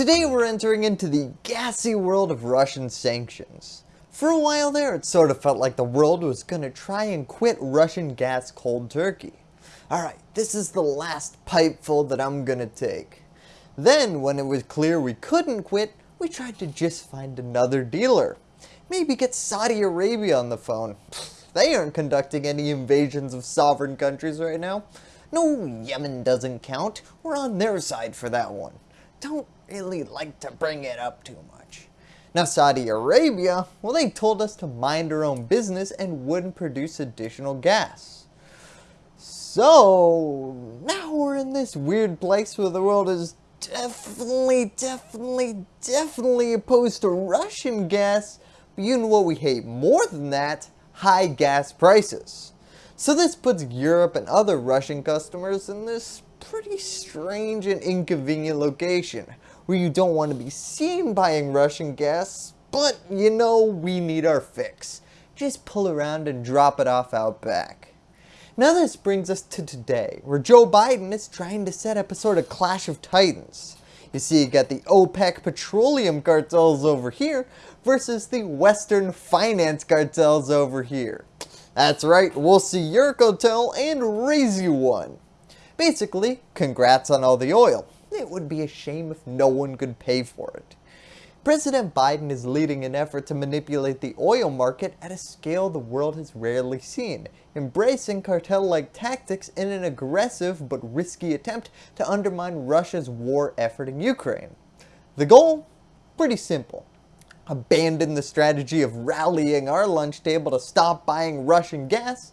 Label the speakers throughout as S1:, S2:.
S1: Today we're entering into the gassy world of Russian sanctions. For a while there it sort of felt like the world was gonna try and quit Russian gas cold turkey. Alright, this is the last pipeful that I'm gonna take. Then when it was clear we couldn't quit, we tried to just find another dealer. Maybe get Saudi Arabia on the phone. They aren't conducting any invasions of sovereign countries right now. No, Yemen doesn't count. We're on their side for that one. Don't really like to bring it up too much. Now Saudi Arabia, well they told us to mind our own business and wouldn't produce additional gas. So now we're in this weird place where the world is definitely, definitely, definitely opposed to Russian gas, but you know what we hate more than that? High gas prices. So this puts Europe and other Russian customers in this pretty strange and inconvenient location where you don't want to be seen buying Russian gas, but you know we need our fix. Just pull around and drop it off out back. Now this brings us to today, where Joe Biden is trying to set up a sort of clash of titans. You see you got the OPEC petroleum cartels over here versus the Western finance cartels over here. That's right, we'll see your cartel and raise you one. Basically, congrats on all the oil. It would be a shame if no one could pay for it. President Biden is leading an effort to manipulate the oil market at a scale the world has rarely seen, embracing cartel-like tactics in an aggressive but risky attempt to undermine Russia's war effort in Ukraine. The goal? Pretty simple. Abandon the strategy of rallying our lunch table to stop buying Russian gas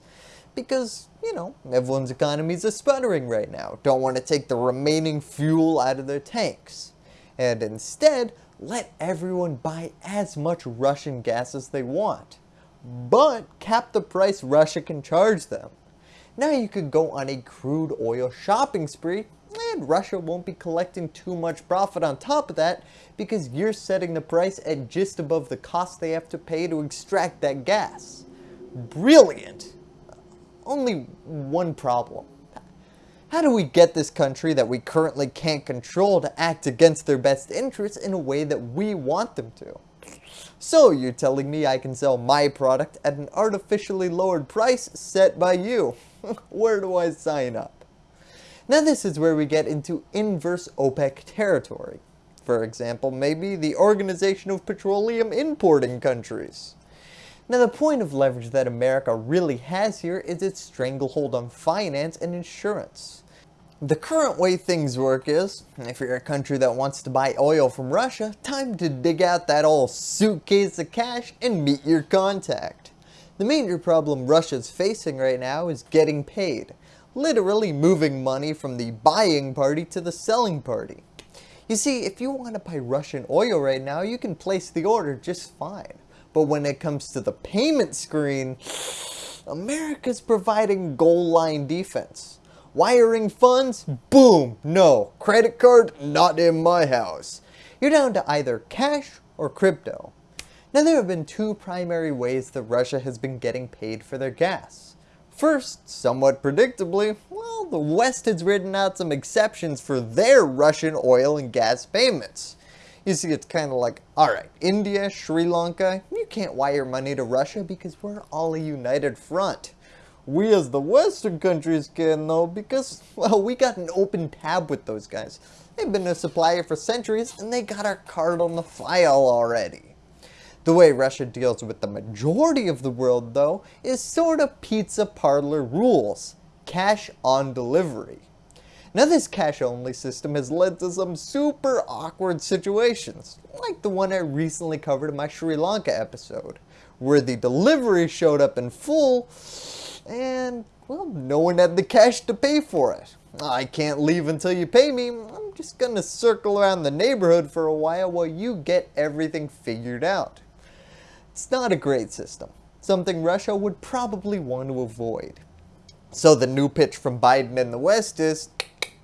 S1: because, you know, everyone's economies are sputtering right now, don't want to take the remaining fuel out of their tanks. And instead, let everyone buy as much Russian gas as they want. But cap the price Russia can charge them. Now you could go on a crude oil shopping spree and Russia won't be collecting too much profit on top of that because you're setting the price at just above the cost they have to pay to extract that gas. Brilliant! Only one problem. How do we get this country that we currently can't control to act against their best interests in a way that we want them to? So you're telling me I can sell my product at an artificially lowered price set by you. where do I sign up? Now this is where we get into inverse OPEC territory. For example, maybe the Organization of Petroleum Importing Countries. Now the point of leverage that America really has here is its stranglehold on finance and insurance. The current way things work is, if you're a country that wants to buy oil from Russia, time to dig out that old suitcase of cash and meet your contact. The major problem Russia's facing right now is getting paid, literally moving money from the buying party to the selling party. You see, if you want to buy Russian oil right now, you can place the order just fine. But when it comes to the payment screen, America's providing goal line defense. Wiring funds? Boom, no. Credit card? Not in my house. You're down to either cash or crypto. Now there have been two primary ways that Russia has been getting paid for their gas. First, somewhat predictably, well, the West has written out some exceptions for their Russian oil and gas payments. You see, it's kind of like, alright, India, Sri Lanka, you can't wire money to Russia because we're all a united front. We as the Western countries can though because, well, we got an open tab with those guys. They've been a supplier for centuries and they got our card on the file already. The way Russia deals with the majority of the world though is sort of pizza parlor rules. Cash on delivery. Now this cash only system has led to some super awkward situations, like the one I recently covered in my Sri Lanka episode, where the delivery showed up in full and well no one had the cash to pay for it. I can't leave until you pay me, I'm just gonna circle around the neighborhood for a while while you get everything figured out. It's not a great system, something Russia would probably want to avoid. So the new pitch from Biden in the West is,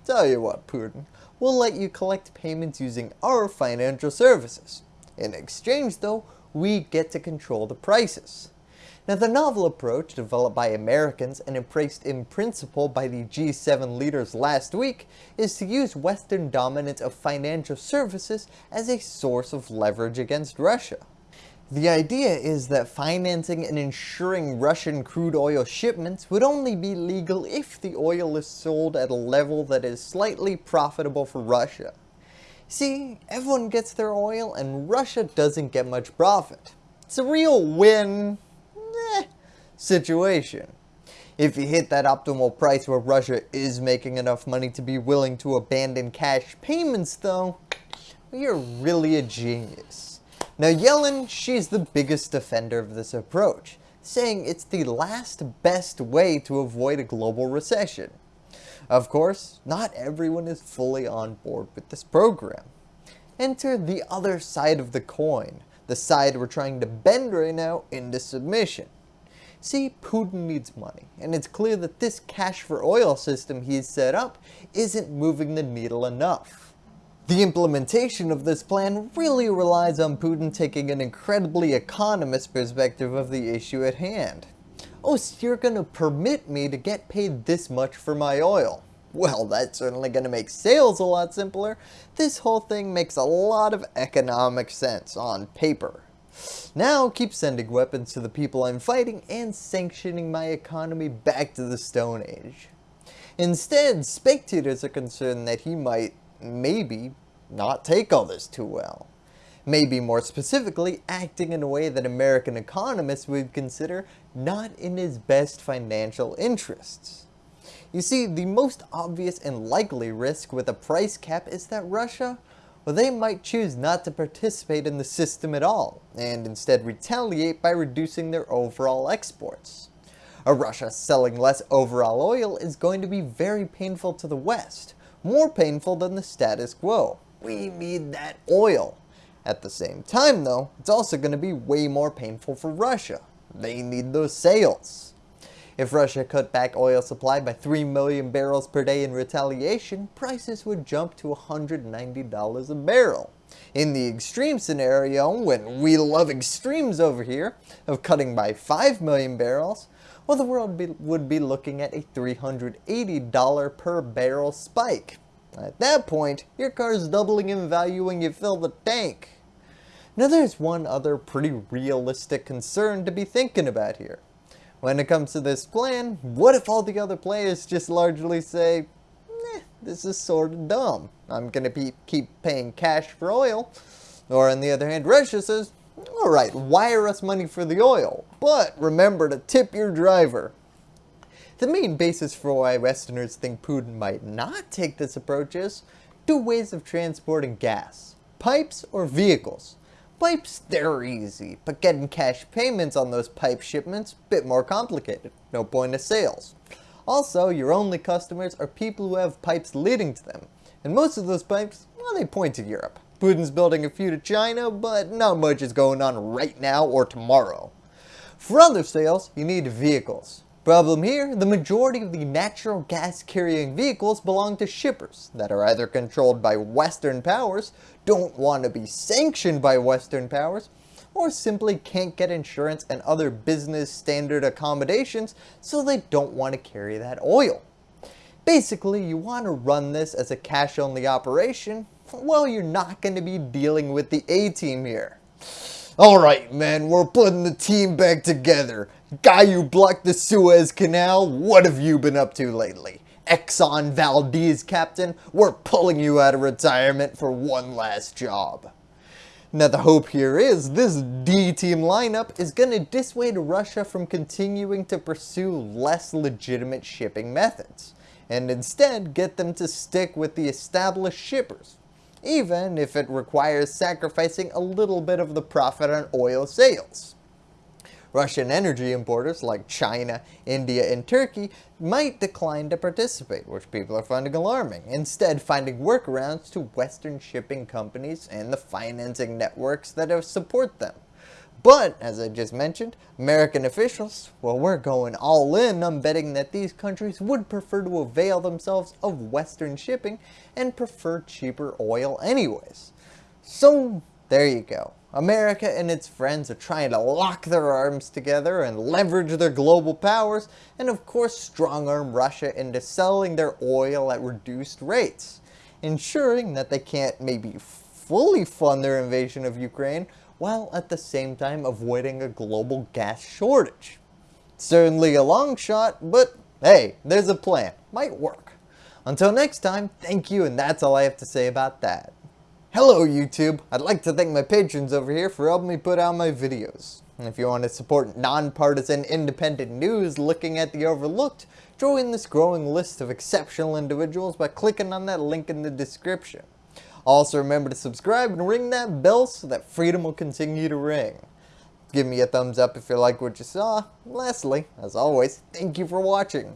S1: Tell you what, Putin, we'll let you collect payments using our financial services. In exchange though, we get to control the prices. Now the novel approach developed by Americans and embraced in principle by the G7 leaders last week is to use Western dominance of financial services as a source of leverage against Russia. The idea is that financing and insuring Russian crude oil shipments would only be legal if the oil is sold at a level that is slightly profitable for Russia. See, everyone gets their oil and Russia doesn't get much profit. It's a real win eh, situation. If you hit that optimal price where Russia is making enough money to be willing to abandon cash payments though, you're really a genius. Now Yellen, she's the biggest defender of this approach, saying it's the last best way to avoid a global recession. Of course, not everyone is fully on board with this program. Enter the other side of the coin, the side we're trying to bend right now into submission. See, Putin needs money, and it's clear that this cash for oil system he's set up isn't moving the needle enough. The implementation of this plan really relies on Putin taking an incredibly economist perspective of the issue at hand. Oh, so you're gonna permit me to get paid this much for my oil. Well, that's certainly gonna make sales a lot simpler. This whole thing makes a lot of economic sense on paper. Now keep sending weapons to the people I'm fighting and sanctioning my economy back to the Stone Age. Instead, spectators are concerned that he might maybe not take all this too well. Maybe more specifically, acting in a way that American economists would consider not in his best financial interests. You see, the most obvious and likely risk with a price cap is that Russia, well they might choose not to participate in the system at all, and instead retaliate by reducing their overall exports. A Russia selling less overall oil is going to be very painful to the West, more painful than the status quo. We need that oil. At the same time though, it's also going to be way more painful for Russia. They need those sales. If Russia cut back oil supply by 3 million barrels per day in retaliation, prices would jump to $190 a barrel. In the extreme scenario, when we love extremes over here, of cutting by 5 million barrels, well the world be, would be looking at a $380 per barrel spike. At that point, your car is doubling in value when you fill the tank. Now there's one other pretty realistic concern to be thinking about here. When it comes to this plan, what if all the other players just largely say, eh, this is sort of dumb. I'm going to keep paying cash for oil. Or on the other hand, Russia says, alright, wire us money for the oil, but remember to tip your driver. The main basis for why Westerners think Putin might not take this approach is two ways of transporting gas, pipes or vehicles. Pipes, they're easy, but getting cash payments on those pipe shipments, bit more complicated, no point of sales. Also, your only customers are people who have pipes leading to them, and most of those pipes, well, they point to Europe. Putin's building a few to China, but not much is going on right now or tomorrow. For other sales, you need vehicles. Problem here, the majority of the natural gas carrying vehicles belong to shippers that are either controlled by Western powers, don't want to be sanctioned by Western powers, or simply can't get insurance and other business standard accommodations so they don't want to carry that oil. Basically, you want to run this as a cash only operation, well you're not going to be dealing with the A-team here. Alright man, we're putting the team back together. Guy who blocked the Suez Canal, what have you been up to lately? Exxon Valdez captain, we're pulling you out of retirement for one last job. Now the hope here is this D-team lineup is going to dissuade Russia from continuing to pursue less legitimate shipping methods, and instead get them to stick with the established shippers, even if it requires sacrificing a little bit of the profit on oil sales. Russian energy importers like China, India, and Turkey might decline to participate, which people are finding alarming, instead finding workarounds to Western shipping companies and the financing networks that support them. But, as I just mentioned, American officials, well we're going all in on betting that these countries would prefer to avail themselves of Western shipping and prefer cheaper oil anyways. So, there you go. America and its friends are trying to lock their arms together and leverage their global powers and of course strong arm Russia into selling their oil at reduced rates, ensuring that they can't maybe fully fund their invasion of Ukraine while at the same time avoiding a global gas shortage. Certainly a long shot, but hey, there's a plan. Might work. Until next time, thank you and that's all I have to say about that. Hello YouTube! I'd like to thank my patrons over here for helping me put out my videos. And if you want to support nonpartisan independent news looking at the overlooked, join this growing list of exceptional individuals by clicking on that link in the description. Also remember to subscribe and ring that bell so that freedom will continue to ring. Give me a thumbs up if you like what you saw. Lastly, as always, thank you for watching.